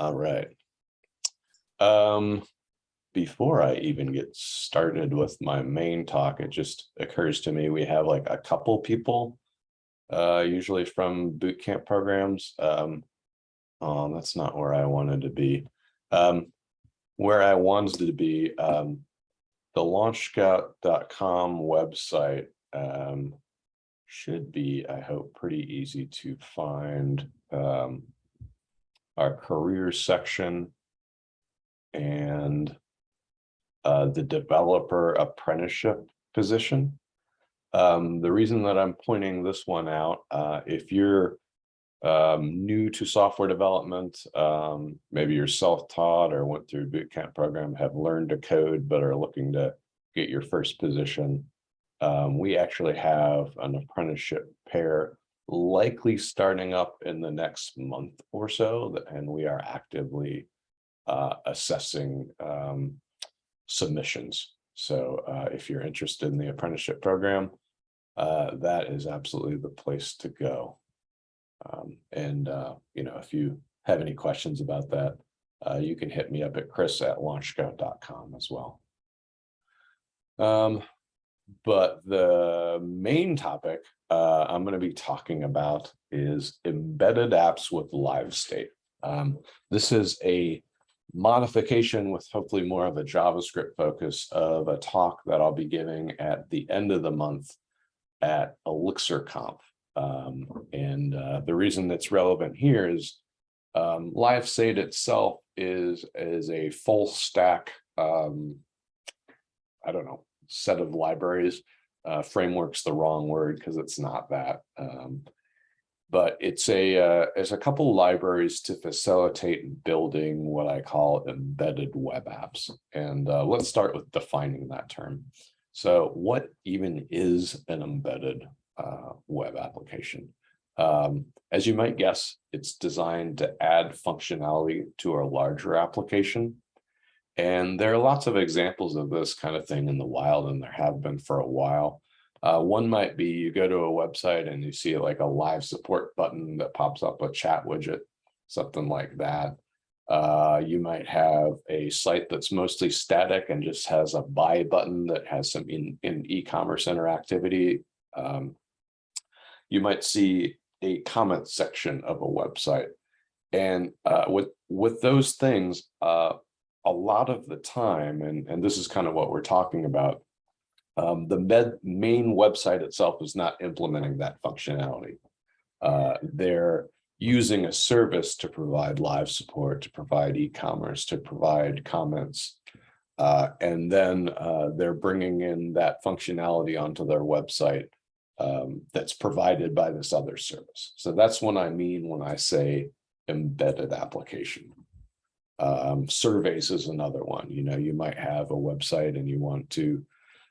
All right. Um, before I even get started with my main talk, it just occurs to me, we have like a couple people. Uh, usually from boot camp programs. Um. Oh, that's not where I wanted to be. Um, where I wanted to be, um. The launchscout.com website, um. Should be, I hope, pretty easy to find, um. Our career section. And. Uh, the developer apprenticeship position. Um, the reason that I'm pointing this one out, uh, if you're. Um, new to software development, um, maybe you're self-taught or went through a boot camp program, have learned to code, but are looking to get your first position. Um, we actually have an apprenticeship pair likely starting up in the next month or so, and we are actively. Uh, assessing, um, submissions. So, uh, if you're interested in the apprenticeship program. Uh, that is absolutely the place to go. Um, and, uh, you know, if you have any questions about that, uh, you can hit me up at chris@launchscout.com as well. Um, but the main topic, uh, I'm gonna be talking about is embedded apps with live state. Um, this is a modification with hopefully more of a JavaScript focus of a talk that I'll be giving at the end of the month at Elixir Conf. Um, and uh, the reason that's relevant here is um, Live State itself is is a full stack. Um, I don't know set of libraries. Uh, framework's the wrong word because it's not that. Um, but it's a uh, a couple libraries to facilitate building what I call embedded web apps. And uh, let's start with defining that term. So what even is an embedded uh, web application? Um, as you might guess, it's designed to add functionality to a larger application. And there are lots of examples of this kind of thing in the wild, and there have been for a while. Uh, one might be you go to a website and you see like a live support button that pops up a chat widget, something like that. Uh, you might have a site that's mostly static and just has a buy button that has some in, in e-commerce interactivity. Um, you might see a comment section of a website. And uh, with, with those things, uh, a lot of the time, and, and this is kind of what we're talking about, um, the med main website itself is not implementing that functionality. Uh, they're using a service to provide live support, to provide e-commerce, to provide comments. Uh, and then uh, they're bringing in that functionality onto their website um, that's provided by this other service. So that's what I mean when I say embedded application. Um, surveys is another one, you know, you might have a website and you want to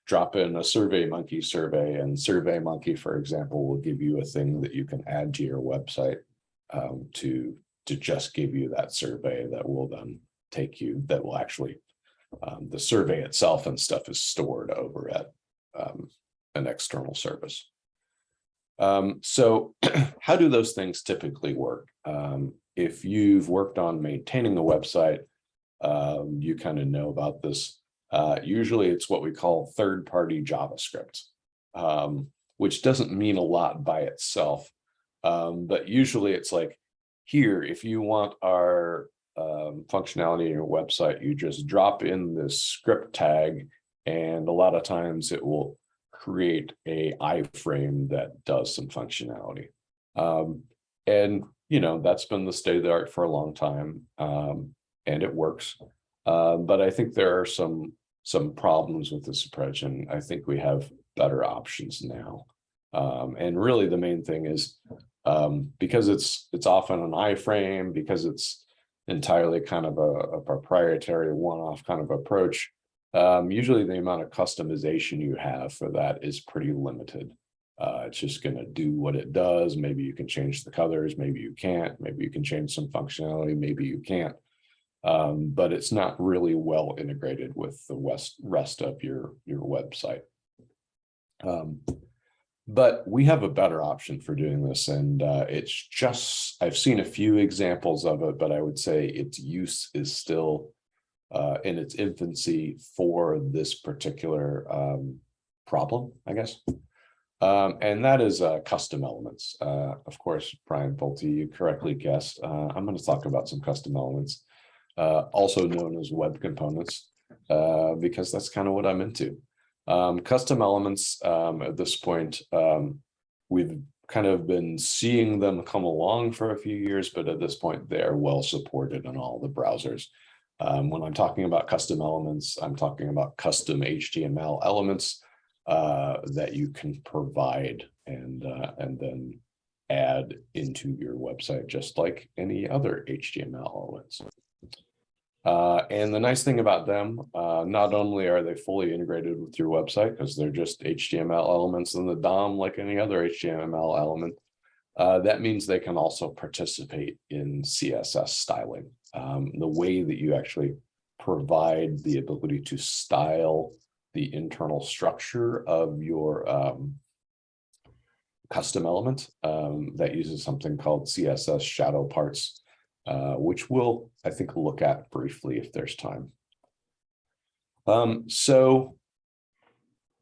drop in a survey monkey survey and survey monkey for example will give you a thing that you can add to your website um, to to just give you that survey that will then take you that will actually um, the survey itself and stuff is stored over at um, an external service. Um, so how do those things typically work? Um, if you've worked on maintaining a website um, you kind of know about this uh, usually it's what we call third-party JavaScript, um, which doesn't mean a lot by itself. Um, but usually it's like here, if you want our um, functionality in your website, you just drop in this script tag, and a lot of times it will create a iframe that does some functionality. Um, and you know that's been the state of the art for a long time, um, and it works. Uh, but I think there are some some problems with this approach, and I think we have better options now. Um, and really, the main thing is um, because it's it's often an iframe, because it's entirely kind of a, a proprietary one-off kind of approach. Um, usually, the amount of customization you have for that is pretty limited. Uh, it's just going to do what it does. Maybe you can change the colors, maybe you can't. Maybe you can change some functionality, maybe you can't um, but it's not really well integrated with the west, rest of your, your website. Um, But we have a better option for doing this and uh, it's just, I've seen a few examples of it, but I would say its use is still uh, in its infancy for this particular um, problem, I guess. Um, and that is uh, custom elements. Uh, of course, Brian Pulte, you correctly guessed. Uh, I'm going to talk about some custom elements, uh, also known as web components, uh, because that's kind of what I'm into. Um, custom elements um, at this point, um, we've kind of been seeing them come along for a few years, but at this point, they are well supported in all the browsers. Um, when I'm talking about custom elements, I'm talking about custom HTML elements uh, that you can provide and uh, and then add into your website, just like any other HTML elements. Uh, and the nice thing about them, uh, not only are they fully integrated with your website because they're just HTML elements in the DOM like any other HTML element, uh, that means they can also participate in CSS styling. Um, the way that you actually provide the ability to style the internal structure of your um, custom element um, that uses something called CSS shadow parts, uh, which we'll, I think, look at briefly if there's time. Um, so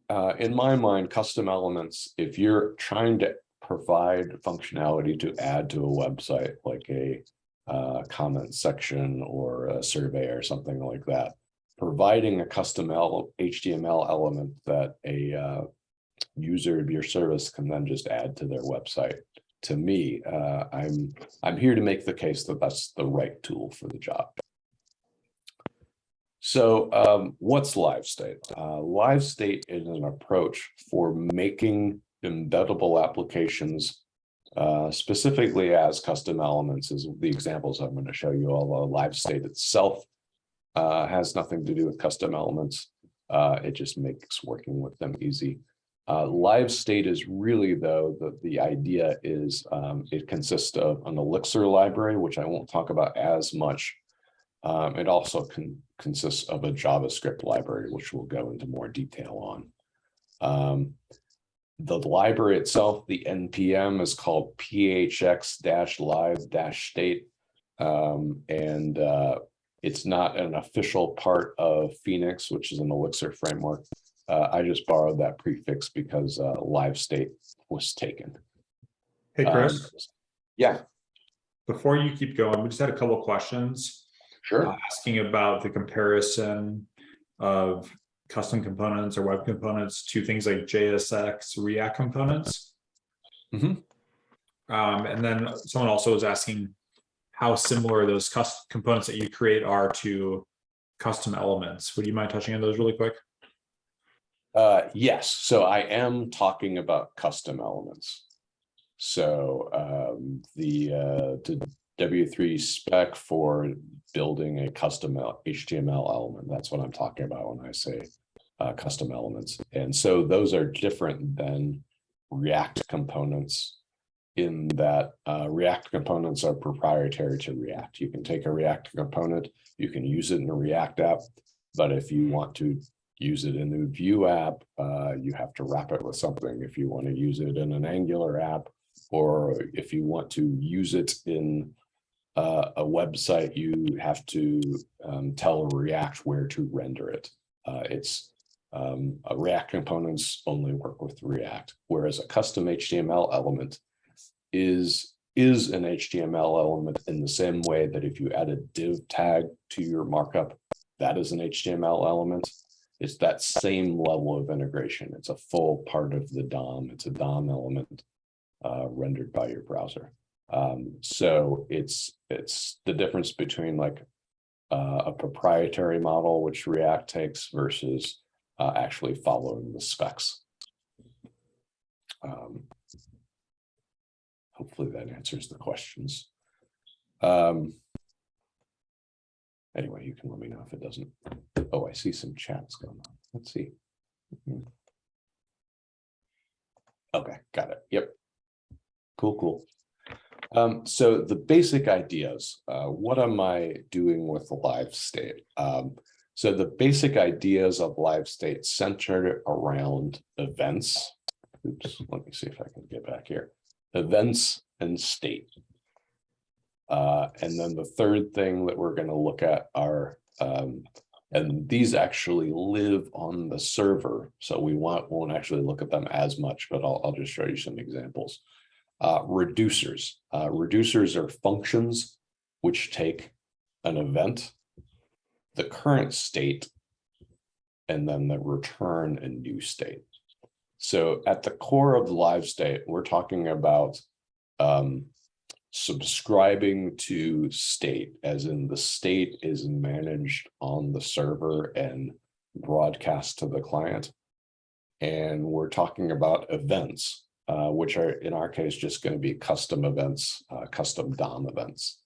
uh, in my mind, custom elements, if you're trying to provide functionality to add to a website like a uh, comment section or a survey or something like that, providing a custom HTML element that a uh, user of your service can then just add to their website. To me, uh, I'm I'm here to make the case that that's the right tool for the job. So um, what's live state? Uh, live state is an approach for making embeddable applications uh, specifically as custom elements is the examples I'm going to show you. Although live state itself uh, has nothing to do with custom elements. Uh, it just makes working with them easy. Uh, live state is really, though, that the idea is um, it consists of an Elixir library, which I won't talk about as much. Um, it also can, consists of a JavaScript library, which we'll go into more detail on. Um, the library itself, the NPM is called phx-live-state. Um, and uh, it's not an official part of Phoenix, which is an Elixir framework. Uh, I just borrowed that prefix because uh, live state was taken. Hey, Chris, Um, yeah, before you keep going, we just had a couple of questions sure. uh, asking about the comparison of custom components or web components to things like JSX React components. Mhm. Um, and then someone also was asking how similar those components that you create are to custom elements. Would you mind touching on those really quick? Uh, yes, so I am talking about custom elements. So um, the uh, the W3 spec for building a custom HTML element, that's what I'm talking about when I say uh, custom elements. And so those are different than React components in that uh, React components are proprietary to React. You can take a React component, you can use it in a React app, but if you want to use it in a Vue app, uh, you have to wrap it with something. If you want to use it in an Angular app, or if you want to use it in uh, a website, you have to um, tell React where to render it. Uh, it's um, React components only work with React, whereas a custom HTML element is is an HTML element in the same way that if you add a div tag to your markup, that is an HTML element. It's that same level of integration. It's a full part of the DOM. It's a DOM element uh, rendered by your browser. Um, so it's it's the difference between like uh, a proprietary model, which React takes versus uh, actually following the specs. Um, hopefully that answers the questions. Um, anyway, you can let me know if it doesn't. Oh, I see some chats going on. Let's see. Mhm. Okay, got it. Yep. Cool, cool. Um, so the basic ideas, uh, what am I doing with live state? Um, so the basic ideas of live state centered around events oops, let me see if I can get back here. Events and state. Uh, and then the third thing that we're gonna look at are, um, and these actually live on the server, so we want, won't actually look at them as much, but I'll, I'll just show you some examples. Uh, reducers, uh, reducers are functions which take an event, the current state, and then the return a new state. So at the core of live state, we're talking about um, subscribing to state, as in the state is managed on the server and broadcast to the client. And we're talking about events, uh, which are in our case just going to be custom events, uh, custom DOM events.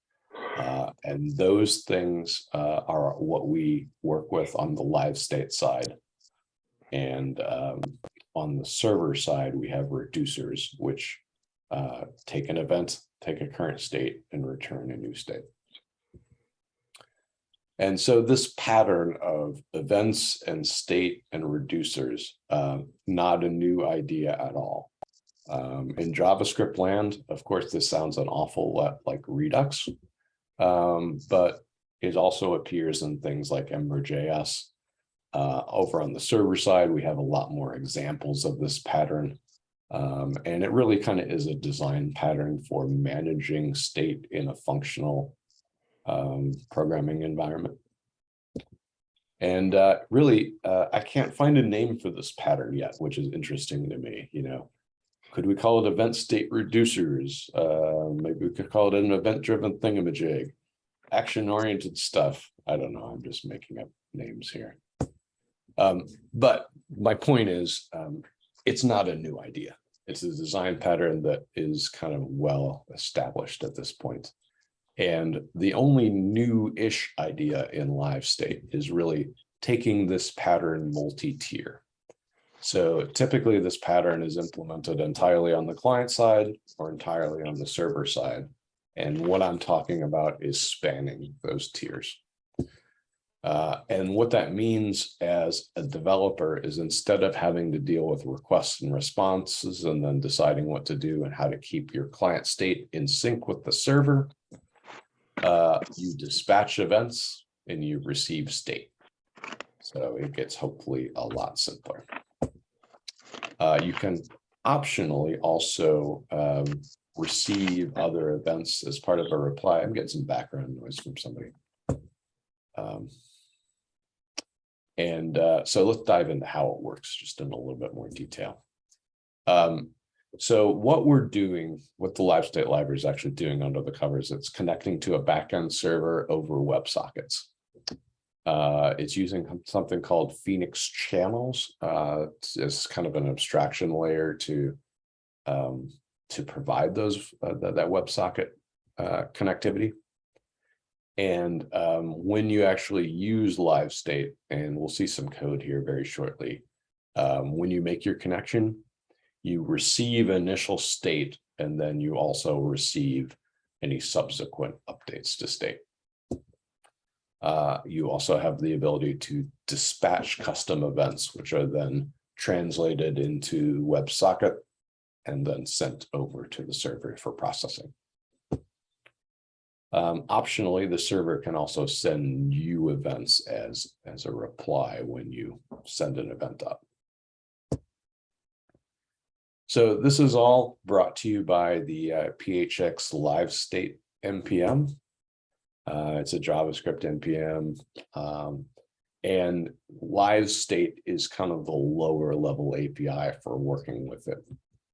Uh, and those things uh, are what we work with on the live state side. And um, on the server side, we have reducers, which uh, take an event, take a current state and return a new state. And so this pattern of events and state and reducers, uh, not a new idea at all. Um, in JavaScript land, of course, this sounds an awful lot like Redux, um, but it also appears in things like Ember.js. Uh, over on the server side, we have a lot more examples of this pattern. Um, and it really kind of is a design pattern for managing state in a functional um, programming environment. And uh, really, uh, I can't find a name for this pattern yet, which is interesting to me, you know. Could we call it event state reducers? Uh, maybe we could call it an event-driven thingamajig. Action-oriented stuff. I don't know, I'm just making up names here. Um, but my point is, um, it's not a new idea. It's a design pattern that is kind of well established at this point. And the only new-ish idea in live state is really taking this pattern multi-tier. So typically this pattern is implemented entirely on the client side or entirely on the server side. And what I'm talking about is spanning those tiers. Uh, and what that means as a developer is instead of having to deal with requests and responses and then deciding what to do and how to keep your client state in sync with the server, uh, you dispatch events and you receive state. So it gets hopefully a lot simpler. Uh, you can optionally also um, receive other events as part of a reply. I'm getting some background noise from somebody. Um, and uh, so let's dive into how it works just in a little bit more detail. Um, so what we're doing, what the live state library is actually doing under the covers, it's connecting to a backend server over WebSockets. Uh, it's using something called Phoenix channels. Uh, it's kind of an abstraction layer to um, to provide those uh, that, that WebSocket uh, connectivity. And um, when you actually use live state, and we'll see some code here very shortly, um, when you make your connection, you receive initial state, and then you also receive any subsequent updates to state. Uh, you also have the ability to dispatch custom events, which are then translated into WebSocket and then sent over to the server for processing. Um, optionally, the server can also send you events as, as a reply when you send an event up. So this is all brought to you by the uh, PHX Live State NPM. Uh, it's a JavaScript NPM. Um, and live state is kind of the lower level API for working with it.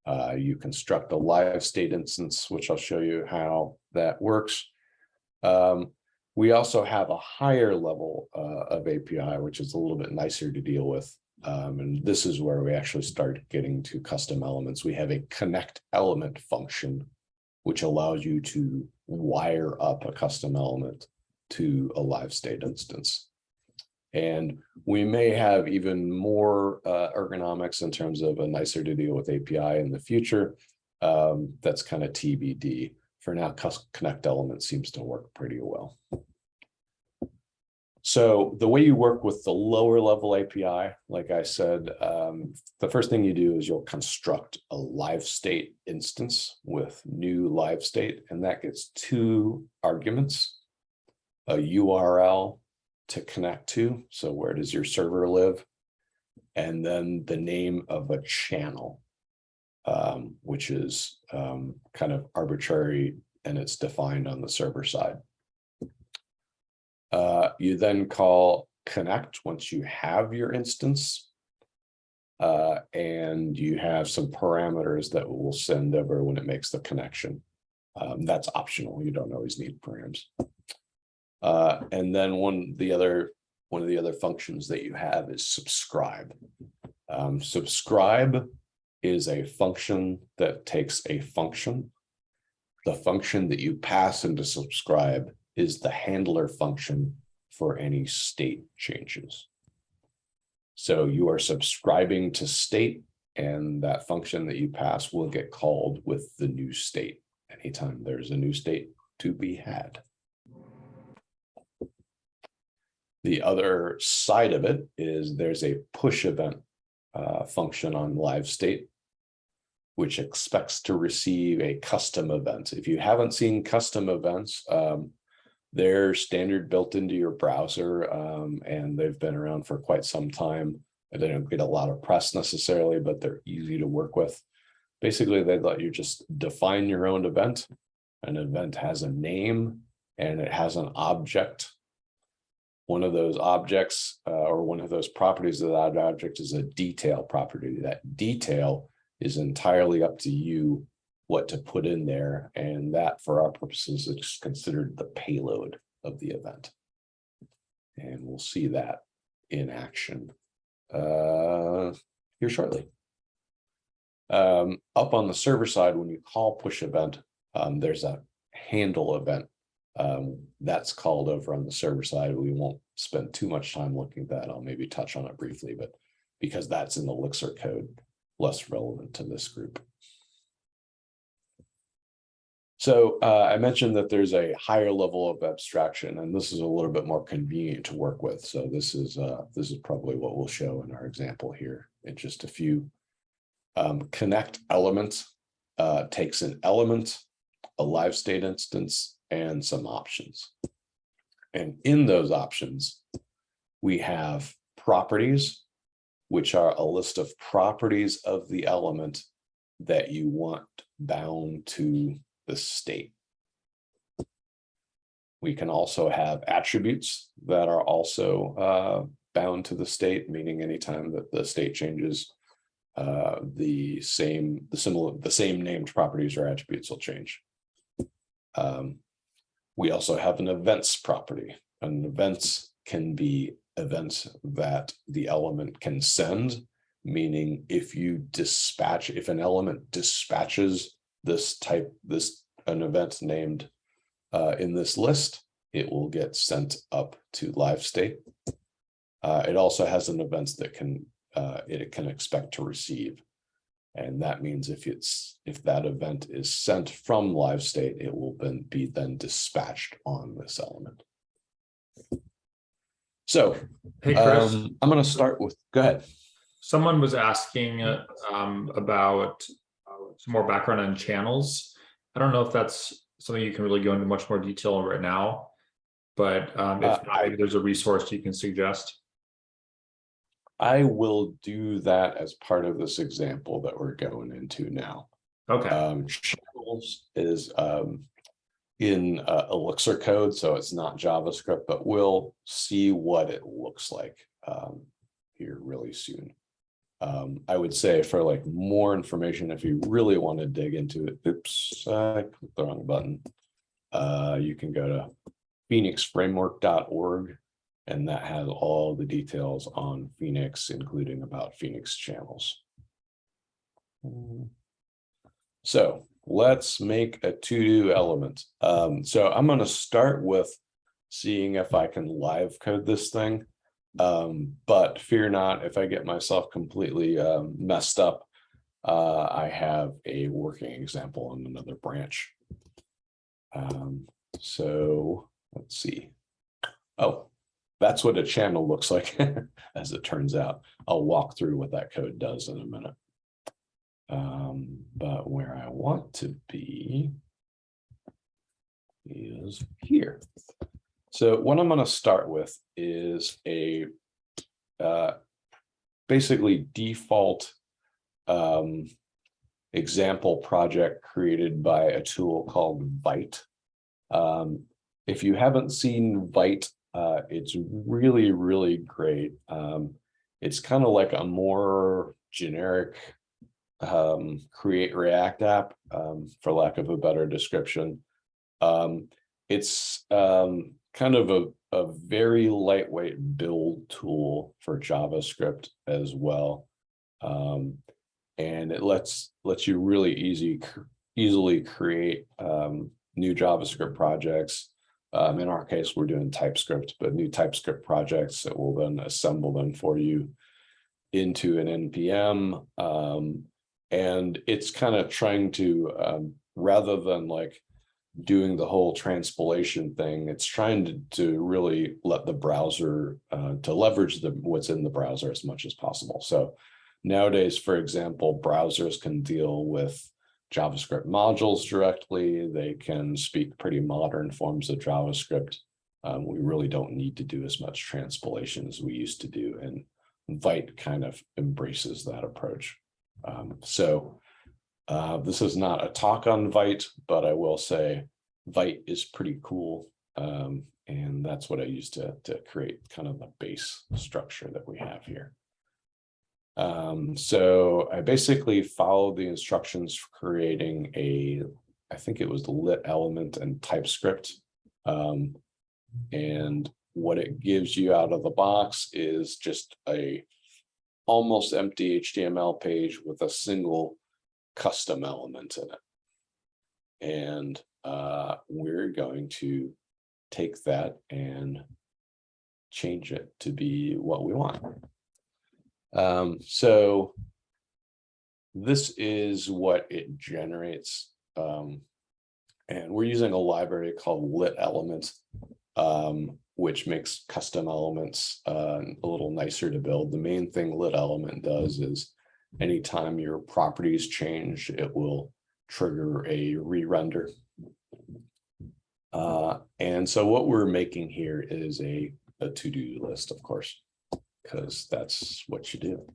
Uh, you construct a live state instance, which I'll show you how that works. Um, we also have a higher level uh, of API, which is a little bit nicer to deal with. Um, and this is where we actually start getting to custom elements. We have a connect element function, which allows you to wire up a custom element to a live state instance. And we may have even more uh, ergonomics in terms of a nicer to deal with API in the future. Um, that's kind of TBD. For now, connect element seems to work pretty well. So the way you work with the lower level API, like I said, um, the first thing you do is you'll construct a live state instance with new live state, and that gets two arguments. A URL to connect to, so where does your server live? And then the name of a channel. Um, which is um, kind of arbitrary and it's defined on the server side. Uh, you then call connect once you have your instance. Uh, and you have some parameters that will send over when it makes the connection. Um, that's optional. You don't always need params. Uh, and then one, the other, one of the other functions that you have is subscribe. Um, subscribe is a function that takes a function. The function that you pass into subscribe is the handler function for any state changes. So you are subscribing to state and that function that you pass will get called with the new state anytime there's a new state to be had. The other side of it is there's a push event uh, function on live state which expects to receive a custom event. If you haven't seen custom events, um, they're standard built into your browser um, and they've been around for quite some time. They don't get a lot of press necessarily, but they're easy to work with. Basically, they let you just define your own event. An event has a name and it has an object. One of those objects uh, or one of those properties of that object is a detail property. That detail is entirely up to you what to put in there. And that for our purposes is considered the payload of the event. And we'll see that in action uh, here shortly. Um, up on the server side, when you call push event, um, there's a handle event. Um, that's called over on the server side. We won't spend too much time looking at that. I'll maybe touch on it briefly, but because that's in the Elixir code, less relevant to this group. So uh, I mentioned that there's a higher level of abstraction, and this is a little bit more convenient to work with. So this is uh, this is probably what we'll show in our example here in just a few. Um, connect element uh, takes an element, a live state instance, and some options. And in those options, we have properties, which are a list of properties of the element that you want bound to the state. We can also have attributes that are also uh, bound to the state, meaning anytime that the state changes, uh, the same, the similar, the same named properties or attributes will change. Um, we also have an events property. And events can be events that the element can send, meaning if you dispatch, if an element dispatches this type, this, an event named uh, in this list, it will get sent up to live state. Uh, it also has an events that can, uh, it can expect to receive. And that means if it's, if that event is sent from live state, it will then be then dispatched on this element. So Hey, Chris, um, I'm gonna start with, go ahead. someone was asking uh, um, about uh, some more background on channels. I don't know if that's something you can really go into much more detail on right now. But um, Uh, if not, maybe there's a resource you can suggest. I will do that as part of this example that we're going into now. Okay, Um, channels is um in uh, Elixir code, so it's not JavaScript, but we'll see what it looks like um here really soon. Um, I would say for like more information, if you really want to dig into it, oops, I clicked the wrong button. Uh, you can go to phoenixframework.org and that has all the details on Phoenix, including about Phoenix channels. So let's make a to-do element. Um, so I'm going to start with seeing if I can live code this thing. Um, but fear not, if I get myself completely um, messed up, uh, I have a working example on another branch. Um, so let's see. Oh, that's what a channel looks like, as it turns out. I'll walk through what that code does in a minute. Um, but where I want to be is here. So what I'm gonna start with is a uh, basically default um, example project created by a tool called Vite. Um, if you haven't seen Vite, uh, it's really, really great. Um, it's kind of like a more generic um, create React app, um, for lack of a better description. Um, it's um, kind of a, a very lightweight build tool for JavaScript as well. Um, and it lets lets you really easy easily create um, new JavaScript projects. Um, in our case, we're doing TypeScript, but new TypeScript projects that will then assemble them for you into an NPM. Um, and it's kind of trying to, um, rather than like doing the whole transpilation thing, it's trying to, to really let the browser, uh, to leverage the, what's in the browser as much as possible. So nowadays, for example, browsers can deal with JavaScript modules directly. They can speak pretty modern forms of JavaScript. Um, we really don't need to do as much transpilation as we used to do, and Vite kind of embraces that approach. Um, so uh, this is not a talk on Vite, but I will say Vite is pretty cool. Um, and that's what I use to, to create kind of the base structure that we have here. Um, so I basically followed the instructions for creating a, I think it was the lit element and TypeScript. Um, and what it gives you out of the box is just a almost empty HTML page with a single custom element in it. And uh, we're going to take that and change it to be what we want. Um, so this is what it generates. Um, and we're using a library called lit elements, um, which makes custom elements uh, a little nicer to build. The main thing lit element does is anytime your properties change, it will trigger a re-render. Uh, and so what we're making here is a, a to-do list, of course because that's what you do.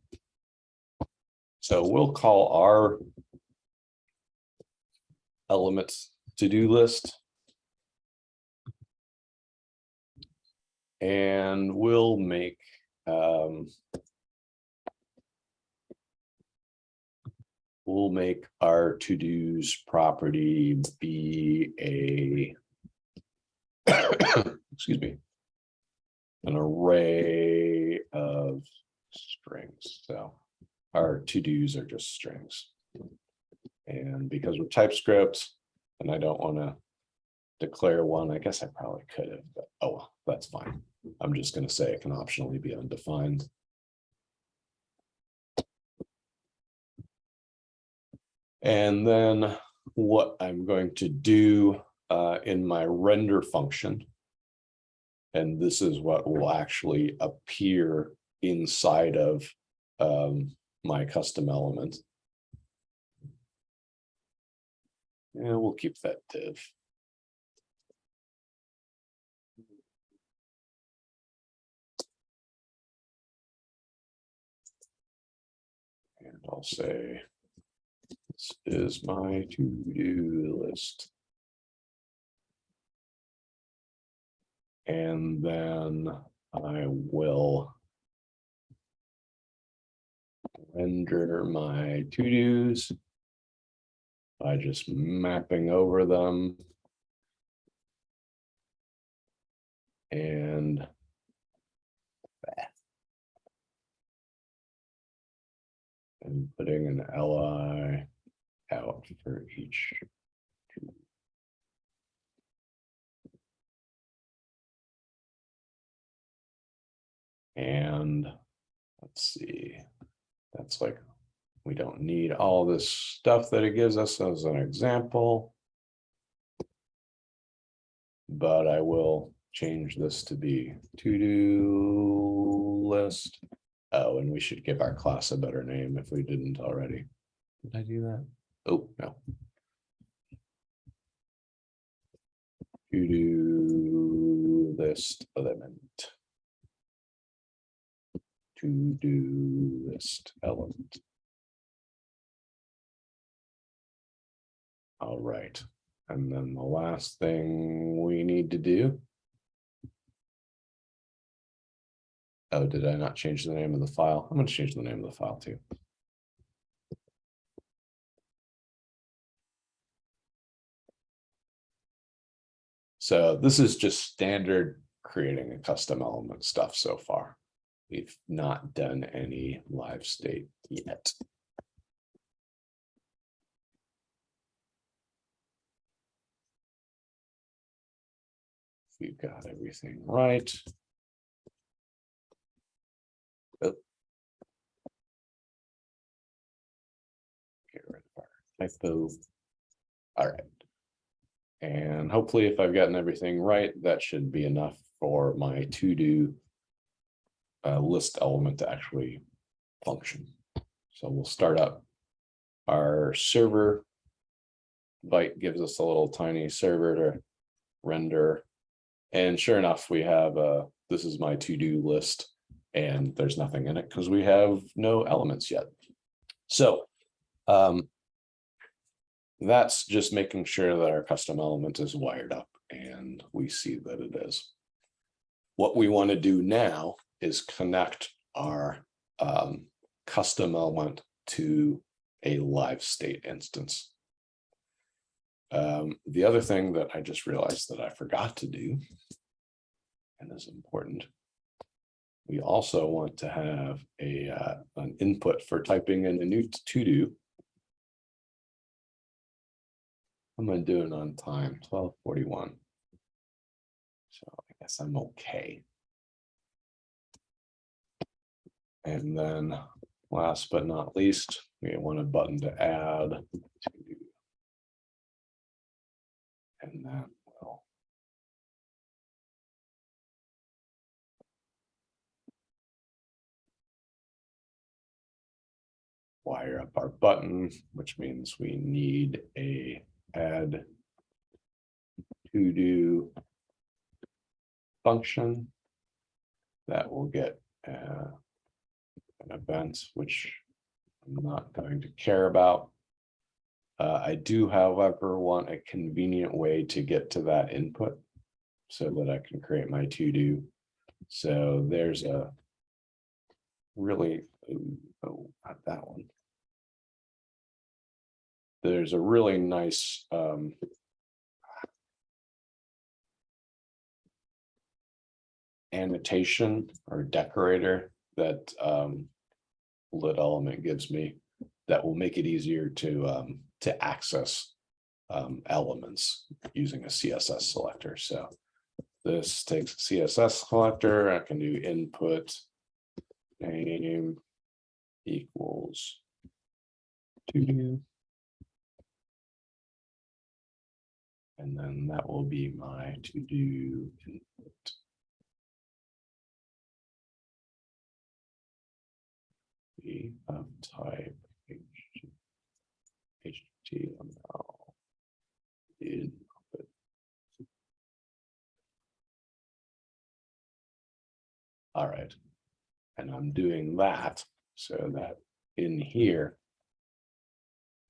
So we'll call our elements to-do list. And we'll make um, we'll make our to-dos property be a excuse me an array of strings. So our to-dos are just strings. And because we're TypeScript and I don't want to declare one, I guess I probably could have, but oh, well, that's fine. I'm just going to say it can optionally be undefined. And then what I'm going to do uh, in my render function and this is what will actually appear inside of um, my custom element. And we'll keep that div. I'll say, this is my to-do list. And then I will render my to-dos by just mapping over them. And and putting an li out for each And let's see, that's like, we don't need all this stuff that it gives us as an example. But I will change this to be to-do list. Oh, and we should give our class a better name if we didn't already. Did I do that? Oh, no. To-do list element. To-do list element. All right, and then the last thing we need to do. Oh, did I not change the name of the file? I'm gonna change the name of the file too. So this is just standard creating a custom element stuff so far. We've not done any live state yet. We've got everything right. Our typo. All right. And hopefully if I've gotten everything right, that should be enough for my to-do uh, list element to actually function. So we'll start up our server. Vite gives us a little tiny server to render. And sure enough, we have uh this is my to-do list. And there's nothing in it because we have no elements yet. So um, that's just making sure that our custom element is wired up and we see that it is. What we want to do now is connect our um, custom element to a live state instance. Um, the other thing that I just realized that I forgot to do and is important. We also want to have a uh, an input for typing in a new to do. Am I doing on time? Twelve forty-one. So I guess I'm okay. And then last but not least, we want a button to add. to And then we'll. Wire up our button, which means we need a add. To do. Function. That will get uh. An event which I'm not going to care about. Uh, I do however want a convenient way to get to that input. So that I can create my to do. So there's a. Really, oh, not that one. There's a really nice um. Annotation or decorator that um. Lit element gives me that will make it easier to um to access. Um elements using a CSS selector, so. This takes a CSS selector, I can do input. Name. Equals. To. And then that will be my to do input. Be type. HTML. Input. All right. And I'm doing that so that in here.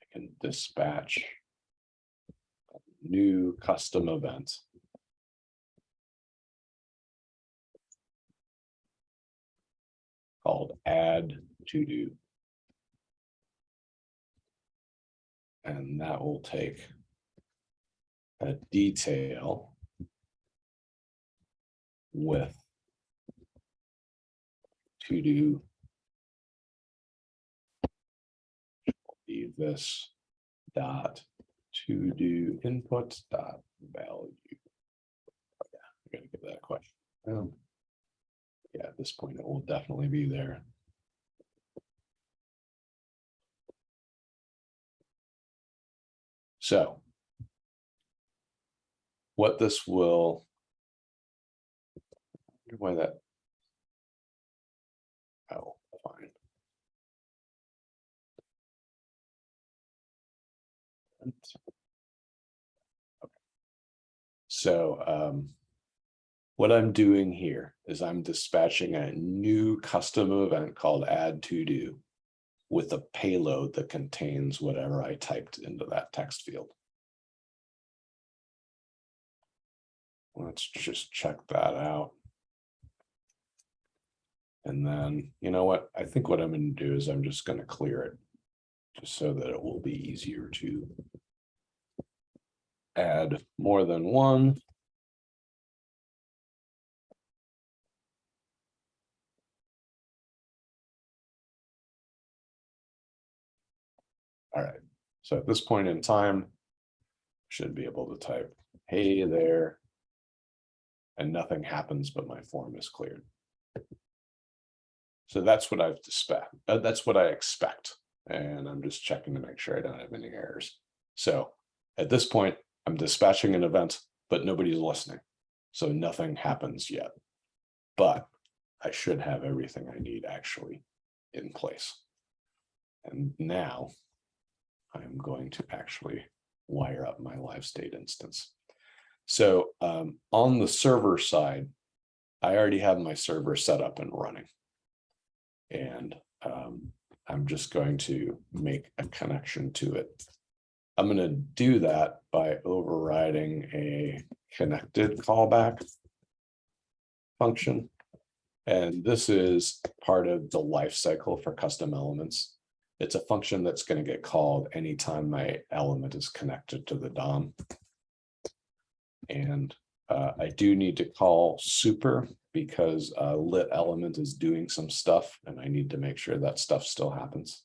I can dispatch. New custom event. Called add to do. And that will take. A detail. With. To do. This. Dot. To do input dot value. Yeah, I gotta give that a question. Um, Yeah, at this point, it will definitely be there. So. what this will. Why that? Oh, fine. So, um. What I'm doing here is I'm dispatching a new custom event called add to do. With a payload that contains whatever I typed into that text field. Let's just check that out. And then, you know what, I think what I'm gonna do is I'm just gonna clear it. Just so that it will be easier to. Add more than one. All right, so at this point in time. Should be able to type, hey there. And nothing happens, but my form is cleared. So that's what I've dispatched, uh, that's what I expect, and I'm just checking to make sure I don't have any errors. So at this point, I'm dispatching an event, but nobody's listening. So nothing happens yet. But I should have everything I need actually in place. And now I'm going to actually wire up my live state instance. So um, on the server side, I already have my server set up and running. And um, I'm just going to make a connection to it. I'm going to do that by overriding a connected callback function. And this is part of the life cycle for custom elements. It's a function that's going to get called anytime my element is connected to the DOM. And uh, I do need to call super because uh, lit element is doing some stuff and I need to make sure that stuff still happens.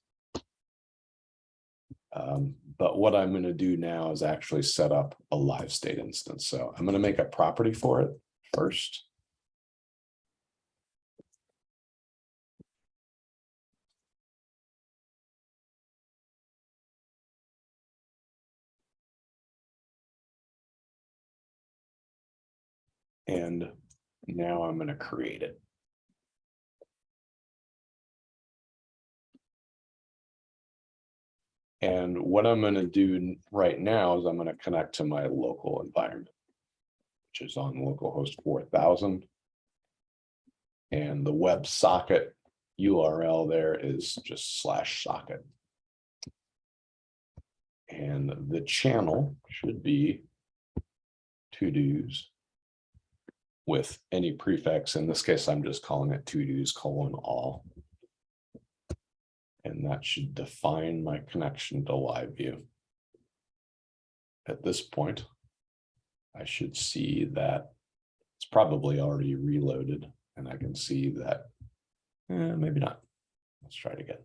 Um, but what I'm going to do now is actually set up a live state instance. So I'm going to make a property for it first. And now I'm going to create it. And what I'm going to do right now is I'm going to connect to my local environment. Which is on localhost four thousand. And the web socket URL there is just slash socket. And the channel should be to dos with any prefix. In this case, I'm just calling it to dos colon all. And that should define my connection to live view. At this point, I should see that it's probably already reloaded and I can see that, eh, maybe not. Let's try it again.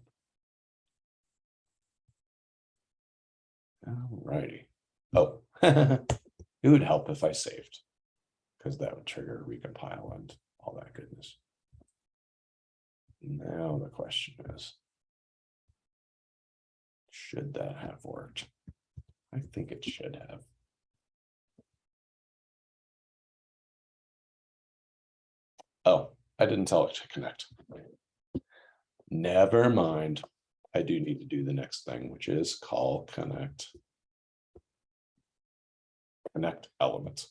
Alrighty. Oh, it would help if I saved. Because that would trigger recompile and all that goodness. Now the question is. Should that have worked? I think it should have. Oh, I didn't tell it to connect. Never mind. I do need to do the next thing, which is call connect. Connect element.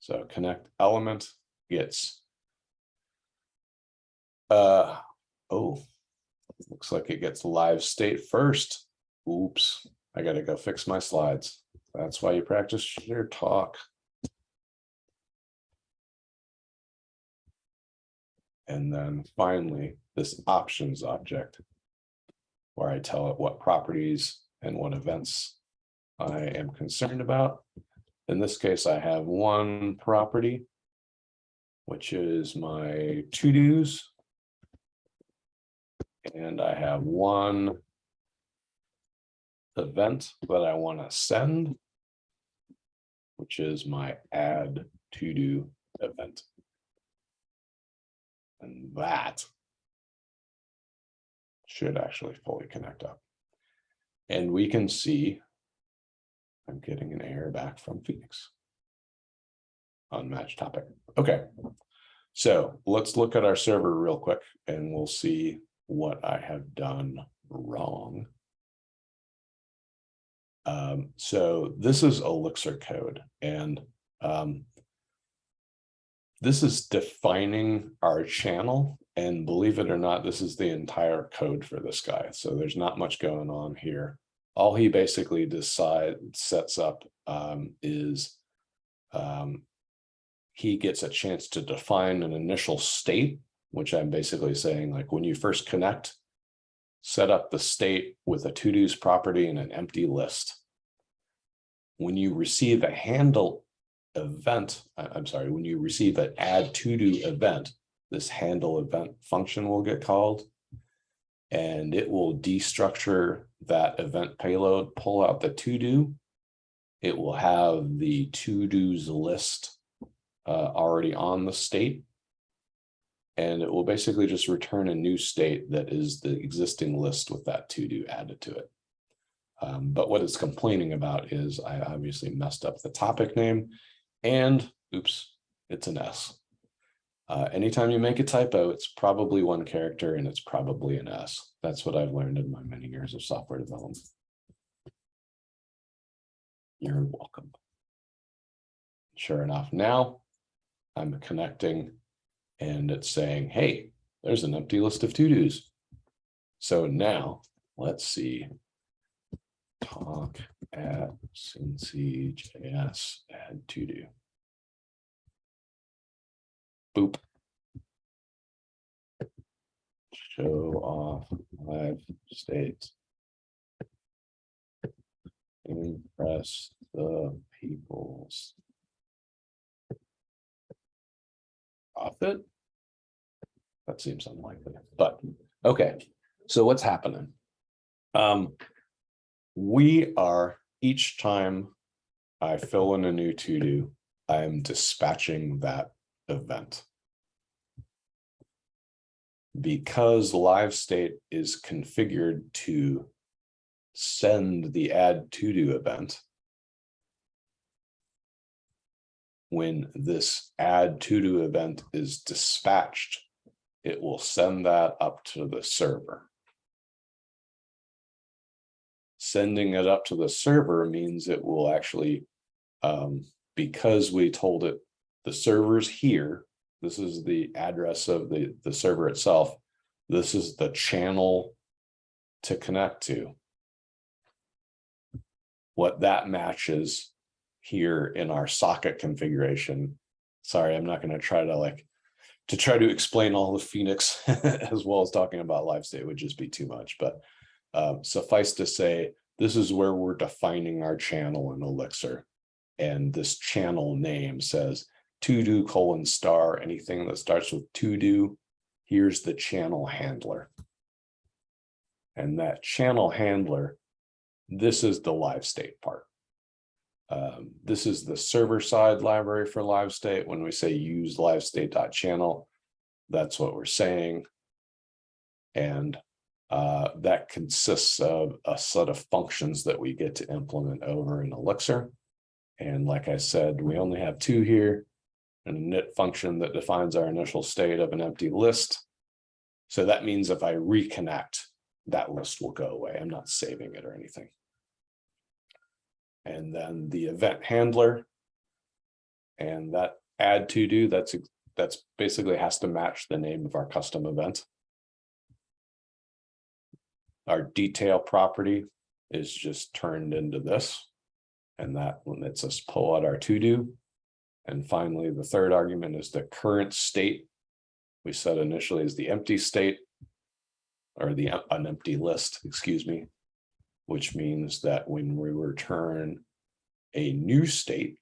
So connect element gets. Uh, oh, looks like it gets live state first. Oops, I gotta go fix my slides. That's why you practice your talk. And then finally, this options object. Where I tell it what properties and what events I am concerned about. In this case, I have one property. Which is my to dos. And I have one. Event that I want to send. Which is my add to do event. And that. Should actually fully connect up. And we can see. I'm getting an error back from Phoenix. unmatched topic. Okay. So let's look at our server real quick and we'll see what I have done wrong. Um, so this is Elixir code and um. This is defining our channel and believe it or not, this is the entire code for this guy. So there's not much going on here. All he basically decide sets up um is um he gets a chance to define an initial state, which I'm basically saying like when you first connect, set up the state with a to-dos property and an empty list. When you receive a handle event, I'm sorry, when you receive an add to-do event, this handle event function will get called. And it will destructure that event payload, pull out the to-do. It will have the to-dos list uh, already on the state. And it will basically just return a new state that is the existing list with that to-do added to it. Um, but what it's complaining about is I obviously messed up the topic name and oops, it's an S. Uh, anytime you make a typo, it's probably one character and it's probably an S. That's what I've learned in my many years of software development. You're welcome. Sure enough, now I'm connecting and it's saying, hey, there's an empty list of to-dos. So now let's see. Talk at Cincy JS add to do. Boop. Show off live states. Impress the peoples. Profit? That seems unlikely, but, okay, so what's happening? Um. We are, each time I fill in a new to-do, I am dispatching that event. Because live state is configured to send the add to-do event. When this add to-do event is dispatched, it will send that up to the server. Sending it up to the server means it will actually, um, because we told it the server's here. This is the address of the, the server itself. This is the channel to connect to. What that matches here in our socket configuration. Sorry, I'm not gonna try to like, to try to explain all the Phoenix as well as talking about live state would just be too much, but um, suffice to say, this is where we're defining our channel in Elixir. And this channel name says to do colon star, anything that starts with to do. Here's the channel handler. And that channel handler, this is the live state part. Um, this is the server side library for live state. When we say use live state.channel, that's what we're saying. And uh, that consists of a set of functions that we get to implement over in Elixir. And like I said, we only have two here. And a init function that defines our initial state of an empty list. So that means if I reconnect, that list will go away. I'm not saving it or anything. And then the event handler. And that add to do, that's, that's basically has to match the name of our custom event. Our detail property is just turned into this. And that lets us pull out our to do. And finally, the third argument is the current state. We said initially is the empty state. Or the an empty list, excuse me. Which means that when we return a new state.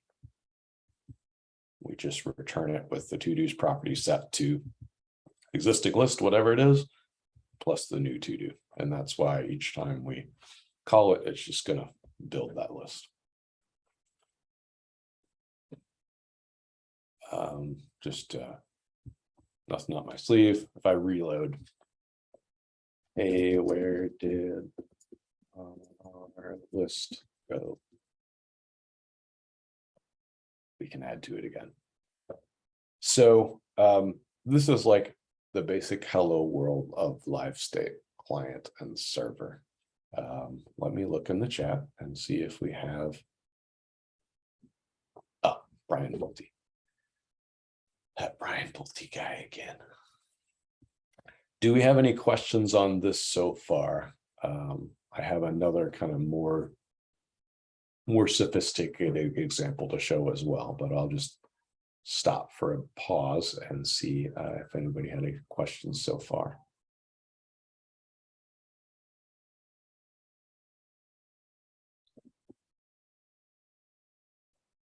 We just return it with the to do's property set to existing list, whatever it is, plus the new to do. And that's why each time we call it, it's just gonna build that list. Um, just, uh, nothing up my sleeve. If I reload. Hey, where did our list go? We can add to it again. So um, this is like the basic hello world of live state client and server. Um, let me look in the chat and see if we have. Oh, Brian Pulte. That Brian Pulte guy again. Do we have any questions on this so far? Um, I have another kind of more. More sophisticated example to show as well, but I'll just stop for a pause and see uh, if anybody had any questions so far.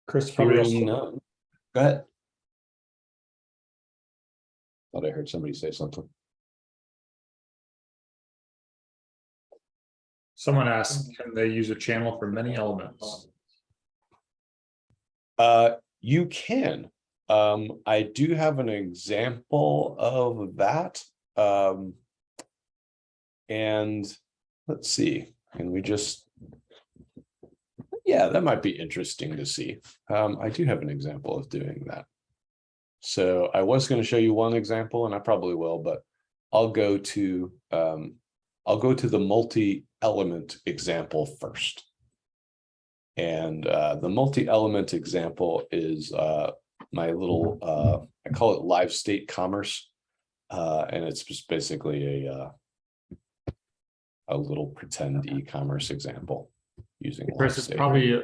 Chris, probably Hearing also- Go ahead. Thought I heard somebody say something. Someone asked, can they use a channel for many elements? Uh, you can. Um, I do have an example of that. Um. And let's see, can we just? Yeah, that might be interesting to see. Um, I do have an example of doing that. So I was gonna show you one example and I probably will, but I'll go to, um, I'll go to the multi-element example first. And uh, the multi-element example is uh, my little, uh, I call it live state commerce. Uh, and it's just basically a uh, a little pretend e-commerce example using. live Chris, it's probably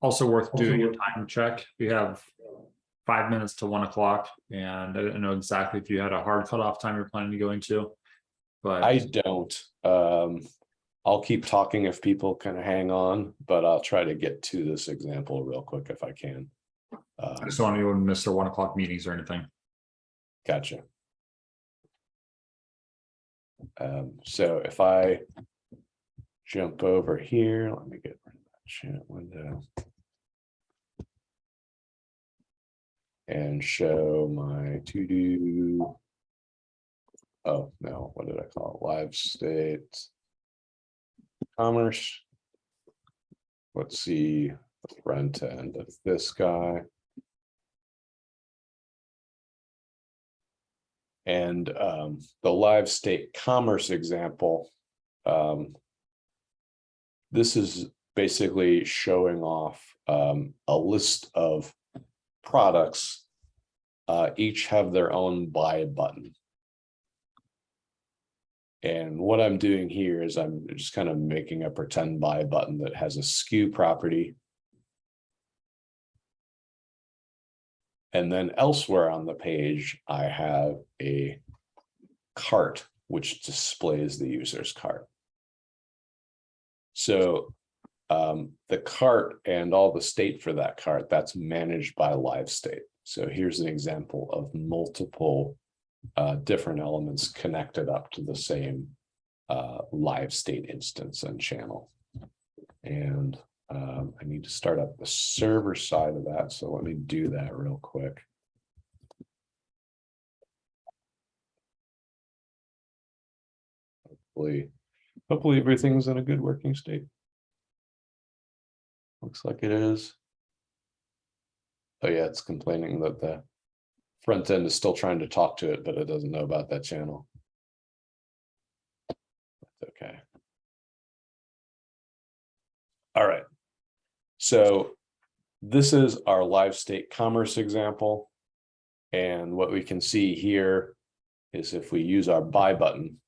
also worth doing a time check. We have five minutes to one o'clock and I don't know exactly if you had a hard cutoff time you're planning to go into. But I don't, um, I'll keep talking if people kind of hang on, but I'll try to get to this example real quick if I can. I Um, just don't want anyone to miss their one o'clock meetings or anything. Gotcha. Um, so if I jump over here, let me get rid of that chat window. And show my to do. Oh, no, what did I call it? Live state. Commerce. Let's see, the front end of this guy. And um, the live state commerce example. Um. This is basically showing off um, a list of products. Uh, each have their own buy button. And what I'm doing here is I'm just kind of making a pretend buy button that has a SKU property. And then elsewhere on the page, I have a cart which displays the user's cart. So um, the cart and all the state for that cart, that's managed by live state. So here's an example of multiple uh, different elements connected up to the same uh, live state instance and channel. And um, I need to start up the server side of that. So let me do that real quick. Hopefully, hopefully everything's in a good working state. Looks like it is. Oh yeah, it's complaining that the front end is still trying to talk to it, but it doesn't know about that channel. That's okay. All right. So this is our live state commerce example. And what we can see here is if we use our buy button,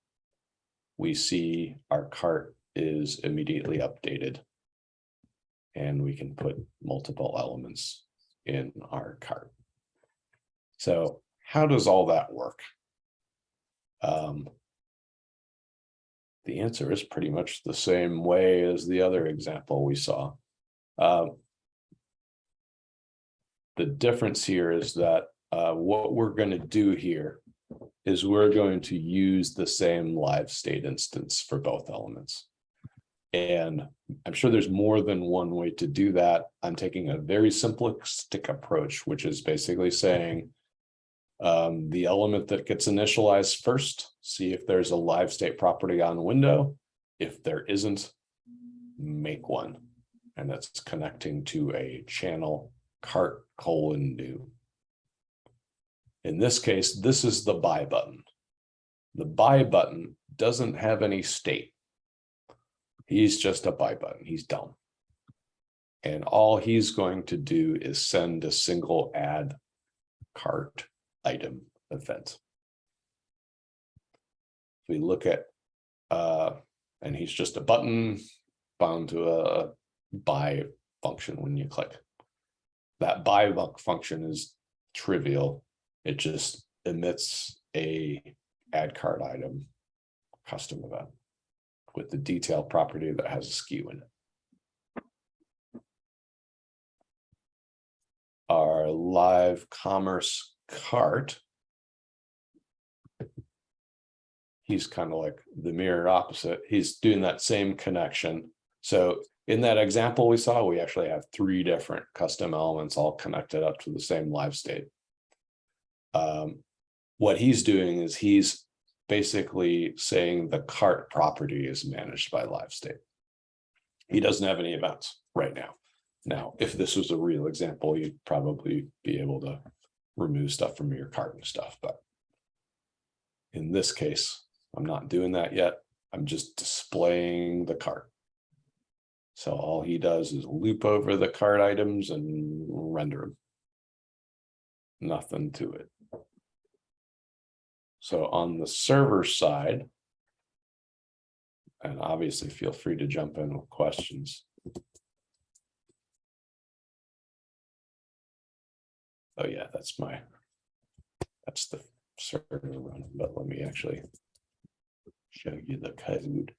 we see our cart is immediately updated. And we can put multiple elements in our cart. So how does all that work? Um, the answer is pretty much the same way as the other example we saw. Um, the difference here is that uh, what we're going to do here is we're going to use the same live state instance for both elements. And I'm sure there's more than one way to do that. I'm taking a very simplistic approach, which is basically saying um, the element that gets initialized first, see if there's a live state property on window. If there isn't, make one. And that's connecting to a channel cart colon new. In this case, this is the buy button. The buy button doesn't have any state. He's just a buy button. He's dumb. And all he's going to do is send a single add cart item event. We look at, uh, and he's just a button bound to a buy function when you click. That buy bu- function is trivial. It just emits a add card item custom event with the detail property that has a SKU in it. Our live commerce cart. He's kind of like the mirror opposite. He's doing that same connection. So in that example we saw, we actually have three different custom elements all connected up to the same live state. Um, what he's doing is he's basically saying the cart property is managed by live state. He doesn't have any events right now. Now, if this was a real example, you'd probably be able to remove stuff from your cart and stuff, but in this case, I'm not doing that yet. I'm just displaying the cart. So all he does is loop over the cart items and render them. Nothing to it. So on the server side. And obviously feel free to jump in with questions. Oh yeah, that's my. That's the server running, but let me actually. Show you the code.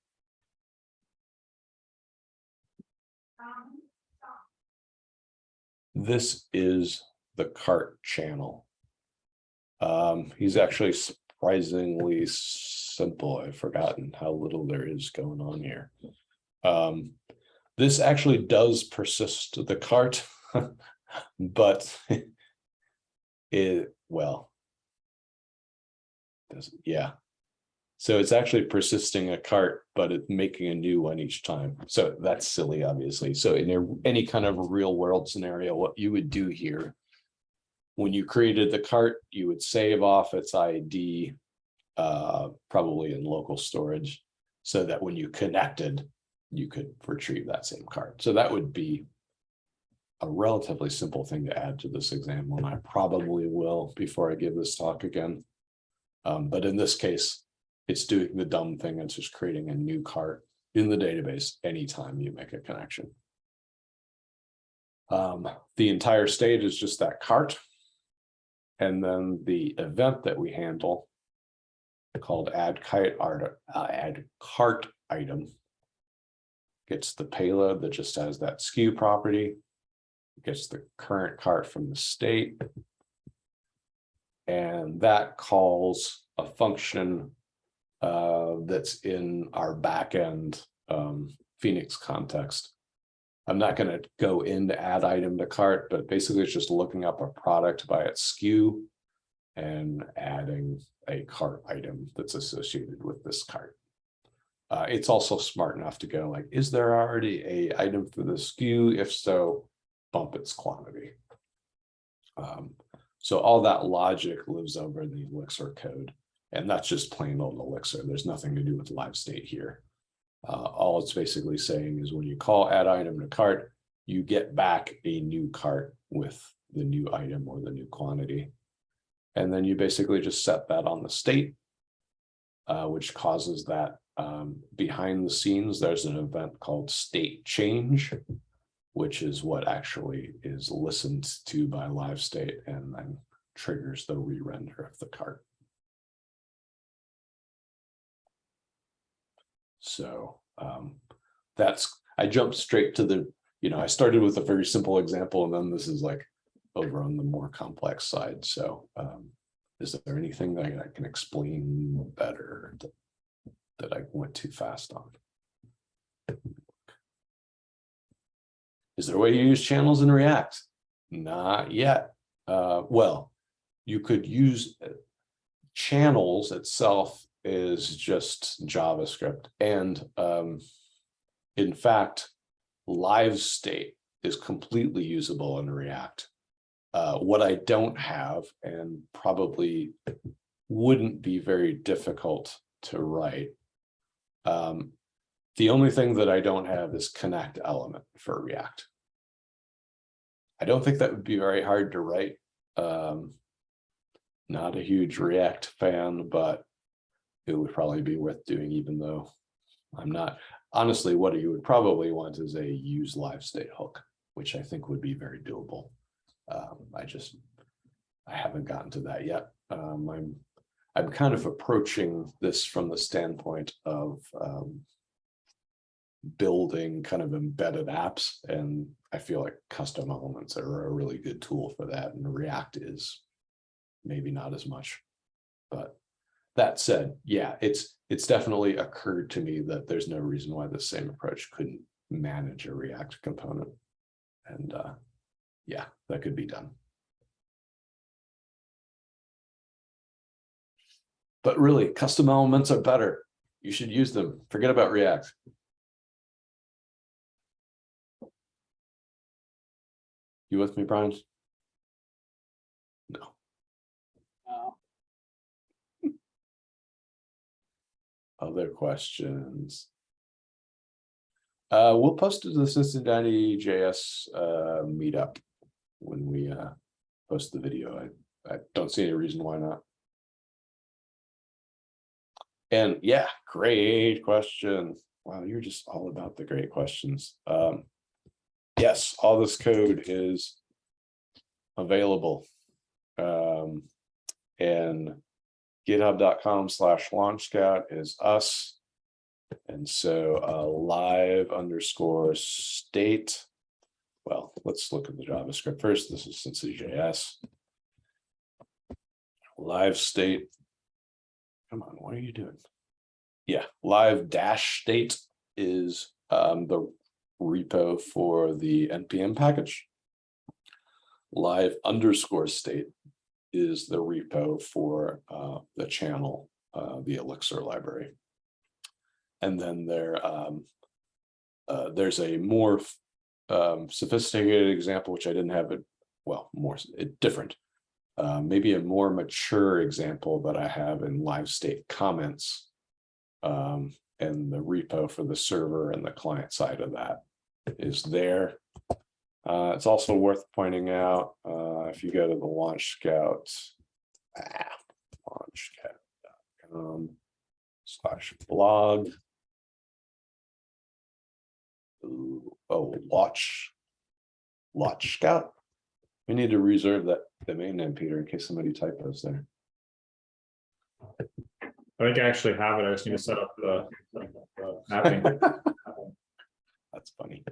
This is the cart channel. Um, he's actually surprisingly simple. I've forgotten how little there is going on here. Um, this actually does persist the cart, but it, well. Does, yeah. So it's actually persisting a cart, but it's making a new one each time. So that's silly, obviously. So in a- any kind of real world scenario, what you would do here. When you created the cart, you would save off its ID. Uh, probably in local storage, so that when you connected, you could retrieve that same cart. So that would be. A relatively simple thing to add to this example, and I probably will before I give this talk again. Um, but in this case, it's doing the dumb thing, it's just creating a new cart in the database anytime you make a connection. Um, the entire state is just that cart. And then the event that we handle. Called add kite art, uh, add cart item. Gets the payload that just has that SKU property. Gets the current cart from the state. And that calls a function uh, that's in our backend um, Phoenix context. I'm not gonna go into add item to cart, but basically it's just looking up a product by its SKU and adding a cart item that's associated with this cart. Uh, it's also smart enough to go like, is there already a item for the SKU? If so, bump its quantity. Um, so all that logic lives over in the Elixir code. And that's just plain old Elixir. There's nothing to do with live state here. Uh, all it's basically saying is when you call add item to cart, you get back a new cart with the new item or the new quantity. And then you basically just set that on the state. Uh, which causes that um, behind the scenes, there's an event called state change. Which is what actually is listened to by live state and then triggers the re-render of the cart. So um, that's, I jumped straight to the, you know, I started with a very simple example and then this is like over on the more complex side. So um, is there anything that I can explain better that, that I went too fast on? Is there a way to use channels in React? Not yet. Uh, well, you could use uh, channels itself is just JavaScript and um, in fact, live state is completely usable in React. Uh, what I don't have and probably wouldn't be very difficult to write. Um, the only thing that I don't have is connect element for React. I don't think that would be very hard to write. Um, not a huge React fan, but it would probably be worth doing even though I'm not. Honestly, what you would probably want is a use live state hook, which I think would be very doable. Um, I just, I haven't gotten to that yet. Um, I'm, I'm kind of approaching this from the standpoint of, um, building kind of embedded apps and I feel like custom elements are a really good tool for that and React is maybe not as much. But that said, yeah, it's, it's definitely occurred to me that there's no reason why the same approach couldn't manage a React component. And uh, yeah, that could be done. But really, custom elements are better. You should use them. Forget about React. You with me, Brian? No. Other questions? Uh, we'll post it to the Cincinnati JS uh meetup when we uh post the video. I I don't see any reason why not. And yeah, great question. Wow, you're just all about the great questions. Um, yes, all this code is available. Um, and github.com slash launch scout is us. And so uh, live underscore state. Well, let's look at the JavaScript first. This is Cincy.js. Live state. Come on, what are you doing? Yeah, live dash state is um, the repo for the NPM package. Live underscore state is the repo for uh, the channel, uh, the Elixir library. And then there, um, uh, there's a more um, sophisticated example, which I didn't have it, well, more it, different. Uh, maybe a more mature example that I have in live state comments um, and the repo for the server and the client side of that is there. Uh, it's also worth pointing out, uh, if you go to the Launch Scout, ah, launchscout.com slash blog. Ooh, oh, watch, Launch Scout. We need to reserve that domain name, Peter, in case somebody typos there. I think I actually have it. I just need to set up the the mapping. That's funny.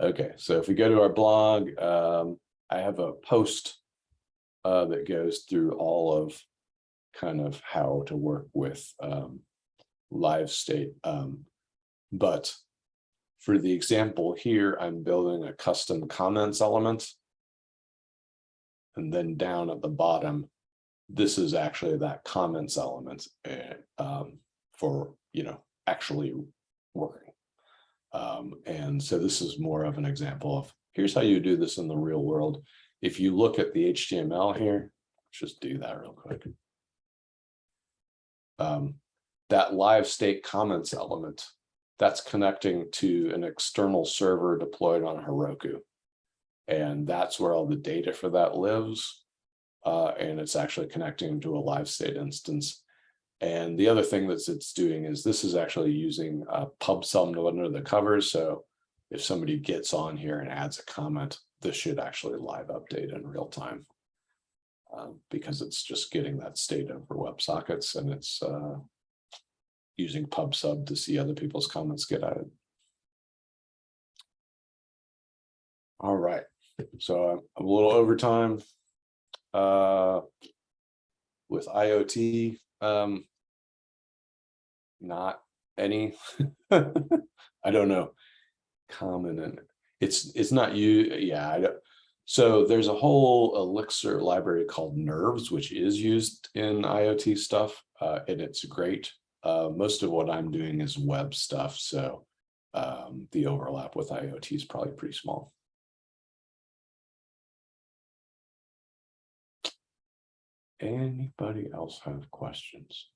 Okay, so if we go to our blog, um, I have a post uh, that goes through all of kind of how to work with um, live state. Um, but for the example here, I'm building a custom comments element. And then down at the bottom, this is actually that comments element uh, for, you know, actually working. Um, and so this is more of an example of here's how you do this in the real world. If you look at the HTML here, just do that real quick. Um, that live state comments element, that's connecting to an external server deployed on Heroku. And that's where all the data for that lives. Uh, and it's actually connecting to a live state instance. And the other thing that it's doing is this is actually using a pub sub under the covers. So if somebody gets on here and adds a comment, this should actually live update in real time. Um, because it's just getting that state over WebSockets and it's uh, using pub sub to see other people's comments get added. All right, so I'm a little over time. Uh, with IoT, um, not any, I don't know, common and it's, it's not you, yeah, I don't. So there's a whole Elixir library called Nerves, which is used in IoT stuff, uh, and it's great. Uh, most of what I'm doing is web stuff, so um, the overlap with IoT is probably pretty small. Anybody else have questions?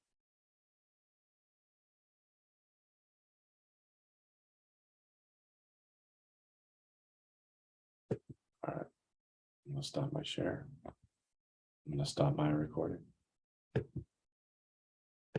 All right. I'm gonna stop my share. I'm gonna stop my recording.